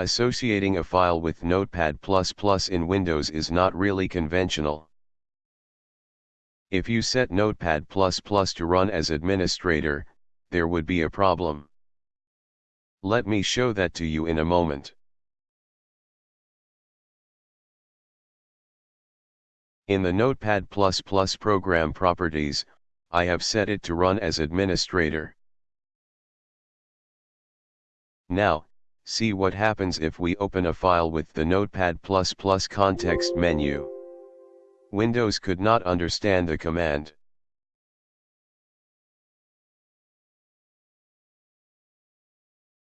Associating a file with Notepad++ in Windows is not really conventional. If you set Notepad++ to run as administrator, there would be a problem. Let me show that to you in a moment. In the Notepad++ program properties, I have set it to run as administrator. Now, see what happens if we open a file with the Notepad++ context menu. Windows could not understand the command.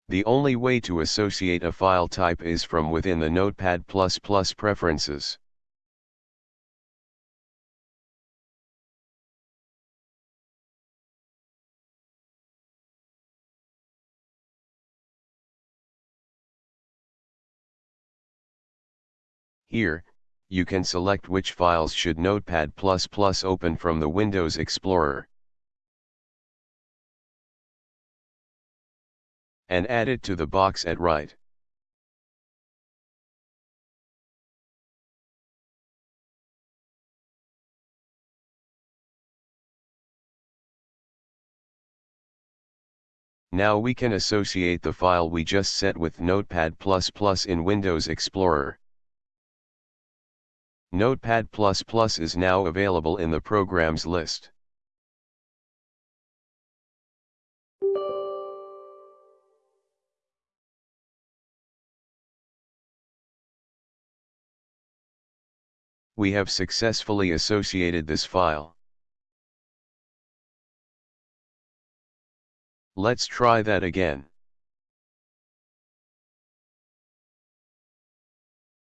The only way to associate a file type is from within the Notepad++ preferences. Here, you can select which files should Notepad++ open from the Windows Explorer. And add it to the box at right. Now we can associate the file we just set with Notepad++ in Windows Explorer. Notepad++ is now available in the programs list. We have successfully associated this file. Let's try that again.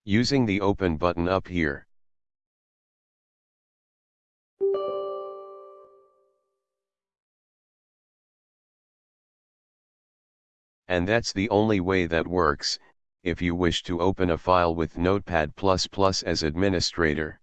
Using the open button up here. And that's the only way that works, if you wish to open a file with Notepad++ as administrator.